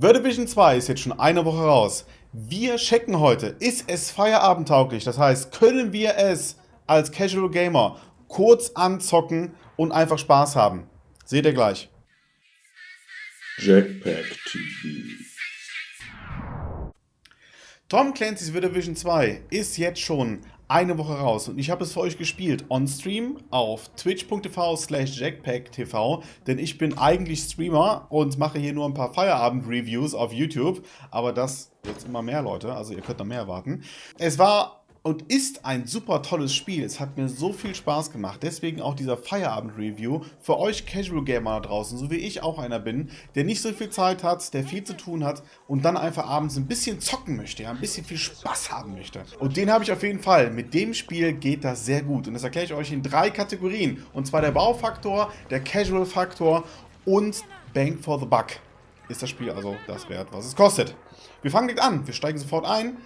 The Division 2 ist jetzt schon eine Woche raus. Wir checken heute, ist es feierabendtauglich? Das heißt, können wir es als Casual Gamer kurz anzocken und einfach Spaß haben? Seht ihr gleich. Jackpack TV. Tom Clancy's The Division 2 ist jetzt schon eine Woche raus. Und ich habe es für euch gespielt on Stream auf twitch.tv slash jackpacktv, denn ich bin eigentlich Streamer und mache hier nur ein paar Feierabend-Reviews auf YouTube, aber das jetzt immer mehr Leute, also ihr könnt noch mehr erwarten. Es war und ist ein super tolles Spiel. Es hat mir so viel Spaß gemacht. Deswegen auch dieser Feierabend-Review für euch Casual Gamer da draußen, so wie ich auch einer bin, der nicht so viel Zeit hat, der viel zu tun hat und dann einfach abends ein bisschen zocken möchte, ja, ein bisschen viel Spaß haben möchte. Und den habe ich auf jeden Fall. Mit dem Spiel geht das sehr gut. Und das erkläre ich euch in drei Kategorien. Und zwar der Baufaktor, der Casual-Faktor und Bank for the Buck. Ist das Spiel also das wert, was es kostet. Wir fangen direkt an. Wir steigen sofort ein.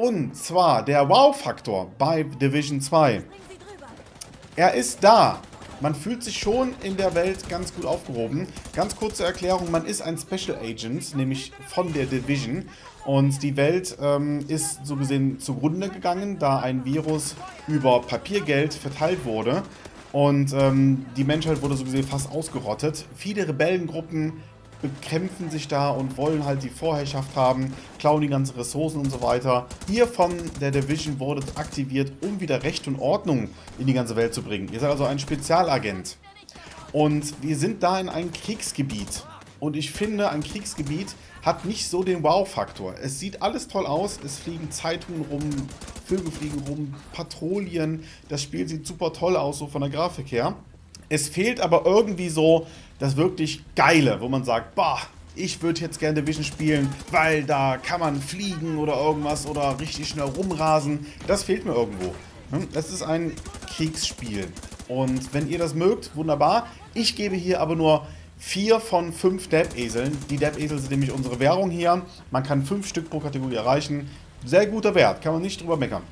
Und zwar der Wow-Faktor bei Division 2. Er ist da. Man fühlt sich schon in der Welt ganz gut aufgehoben. Ganz kurze Erklärung, man ist ein Special Agent, nämlich von der Division. Und die Welt ähm, ist so gesehen zugrunde gegangen, da ein Virus über Papiergeld verteilt wurde. Und ähm, die Menschheit wurde so gesehen fast ausgerottet. Viele Rebellengruppen bekämpfen sich da und wollen halt die Vorherrschaft haben, klauen die ganzen Ressourcen und so weiter. Ihr von der Division wurdet aktiviert, um wieder Recht und Ordnung in die ganze Welt zu bringen. Ihr seid also ein Spezialagent. Und wir sind da in einem Kriegsgebiet. Und ich finde, ein Kriegsgebiet hat nicht so den Wow-Faktor. Es sieht alles toll aus, es fliegen Zeitungen rum, Vögel fliegen rum, Patrouillen. Das Spiel sieht super toll aus, so von der Grafik her. Es fehlt aber irgendwie so das wirklich Geile, wo man sagt, boah, ich würde jetzt gerne Division spielen, weil da kann man fliegen oder irgendwas oder richtig schnell rumrasen. Das fehlt mir irgendwo. Das ist ein Kriegsspiel. Und wenn ihr das mögt, wunderbar. Ich gebe hier aber nur vier von fünf Depp-Eseln. Die Depp-Esel sind nämlich unsere Währung hier. Man kann fünf Stück pro Kategorie erreichen. Sehr guter Wert, kann man nicht drüber meckern.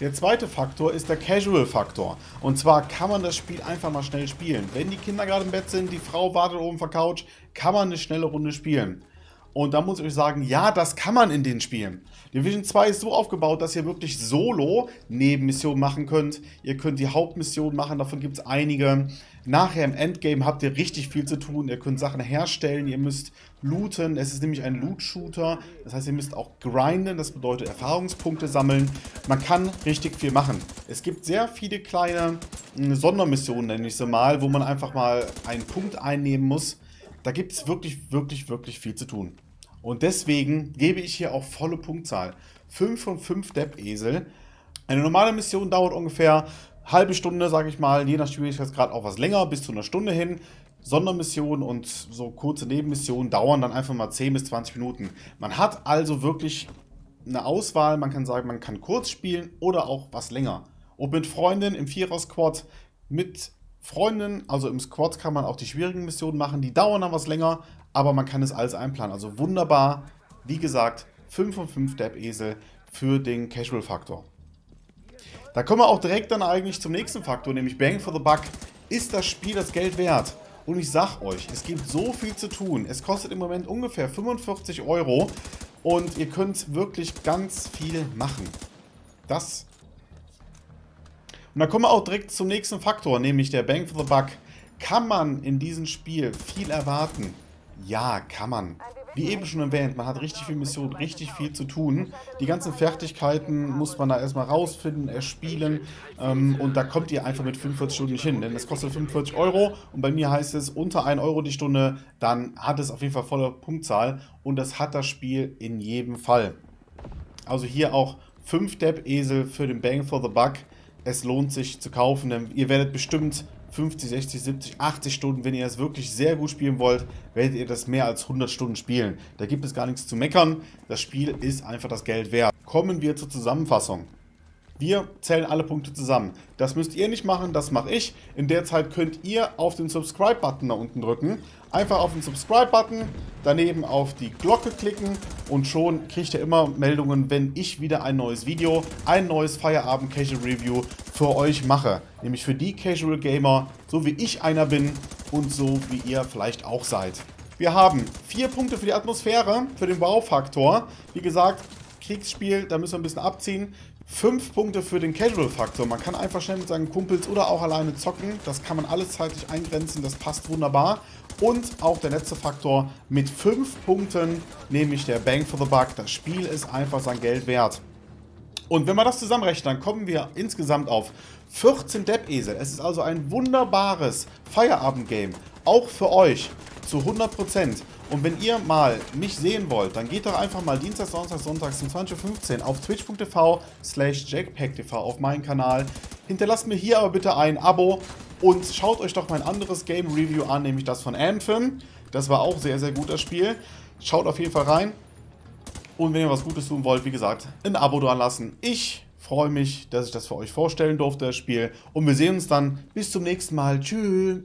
Der zweite Faktor ist der Casual-Faktor. Und zwar kann man das Spiel einfach mal schnell spielen. Wenn die Kinder gerade im Bett sind, die Frau wartet oben auf der Couch, kann man eine schnelle Runde spielen. Und da muss ich euch sagen, ja, das kann man in den Spielen. Division 2 ist so aufgebaut, dass ihr wirklich solo Nebenmissionen machen könnt. Ihr könnt die Hauptmission machen, davon gibt es einige. Nachher im Endgame habt ihr richtig viel zu tun. Ihr könnt Sachen herstellen, ihr müsst looten. Es ist nämlich ein Loot-Shooter. Das heißt, ihr müsst auch grinden, das bedeutet Erfahrungspunkte sammeln. Man kann richtig viel machen. Es gibt sehr viele kleine hm, Sondermissionen, nenne ich sie mal, wo man einfach mal einen Punkt einnehmen muss. Da gibt es wirklich, wirklich, wirklich viel zu tun. Und deswegen gebe ich hier auch volle Punktzahl. 5 von 5 Depp-Esel. Eine normale Mission dauert ungefähr halbe Stunde, sage ich mal, je nach Schwierigkeitsgrad auch was länger, bis zu einer Stunde hin. Sondermissionen und so kurze Nebenmissionen dauern dann einfach mal 10 bis 20 Minuten. Man hat also wirklich eine Auswahl, man kann sagen, man kann kurz spielen oder auch was länger. Und mit Freunden im Vierer-Squad, mit Freunden, also im Squad kann man auch die schwierigen Missionen machen, die dauern dann was länger, aber man kann es alles einplanen. Also wunderbar, wie gesagt, 5 von 5 Depp-Esel für den Casual-Faktor. Da kommen wir auch direkt dann eigentlich zum nächsten Faktor, nämlich Bang for the Buck. Ist das Spiel das Geld wert? Und ich sag euch, es gibt so viel zu tun. Es kostet im Moment ungefähr 45 Euro und ihr könnt wirklich ganz viel machen. Das. Und dann kommen wir auch direkt zum nächsten Faktor, nämlich der Bang for the Buck. Kann man in diesem Spiel viel erwarten? Ja, kann man. Wie eben schon erwähnt, man hat richtig viel Mission, richtig viel zu tun. Die ganzen Fertigkeiten muss man da erstmal rausfinden, erspielen. Ähm, und da kommt ihr einfach mit 45 Stunden nicht hin. Denn es kostet 45 Euro und bei mir heißt es unter 1 Euro die Stunde, dann hat es auf jeden Fall volle Punktzahl. Und das hat das Spiel in jedem Fall. Also hier auch 5 Depp-Esel für den Bang for the Buck. Es lohnt sich zu kaufen, denn ihr werdet bestimmt 50, 60, 70, 80 Stunden. Wenn ihr es wirklich sehr gut spielen wollt, werdet ihr das mehr als 100 Stunden spielen. Da gibt es gar nichts zu meckern. Das Spiel ist einfach das Geld wert. Kommen wir zur Zusammenfassung. Wir zählen alle Punkte zusammen. Das müsst ihr nicht machen, das mache ich. In der Zeit könnt ihr auf den Subscribe-Button da unten drücken. Einfach auf den Subscribe-Button, daneben auf die Glocke klicken und schon kriegt ihr immer Meldungen, wenn ich wieder ein neues Video, ein neues Feierabend Casual Review für euch mache. Nämlich für die Casual Gamer, so wie ich einer bin und so wie ihr vielleicht auch seid. Wir haben vier Punkte für die Atmosphäre, für den Wow-Faktor. Wie gesagt, Kriegsspiel, da müssen wir ein bisschen abziehen. Fünf Punkte für den Casual-Faktor. Man kann einfach schnell mit seinen Kumpels oder auch alleine zocken. Das kann man alles zeitlich eingrenzen, das passt wunderbar. Und auch der letzte Faktor mit fünf Punkten, nämlich der Bang for the Buck. Das Spiel ist einfach sein Geld wert. Und wenn wir das zusammenrechnen, dann kommen wir insgesamt auf 14 Depp-Esel. Es ist also ein wunderbares Feierabend-Game, auch für euch, zu 100%. Und wenn ihr mal mich sehen wollt, dann geht doch einfach mal Dienstag, Donnerstag, Sonntags um 20.15 Uhr auf twitch.tv slash jackpacktv auf meinen Kanal. Hinterlasst mir hier aber bitte ein Abo und schaut euch doch mein anderes Game Review an, nämlich das von Anthem. Das war auch sehr, sehr gut, das Spiel. Schaut auf jeden Fall rein. Und wenn ihr was Gutes tun wollt, wie gesagt, ein Abo dran lassen. Ich freue mich, dass ich das für euch vorstellen durfte, das Spiel. Und wir sehen uns dann bis zum nächsten Mal. Tschüss.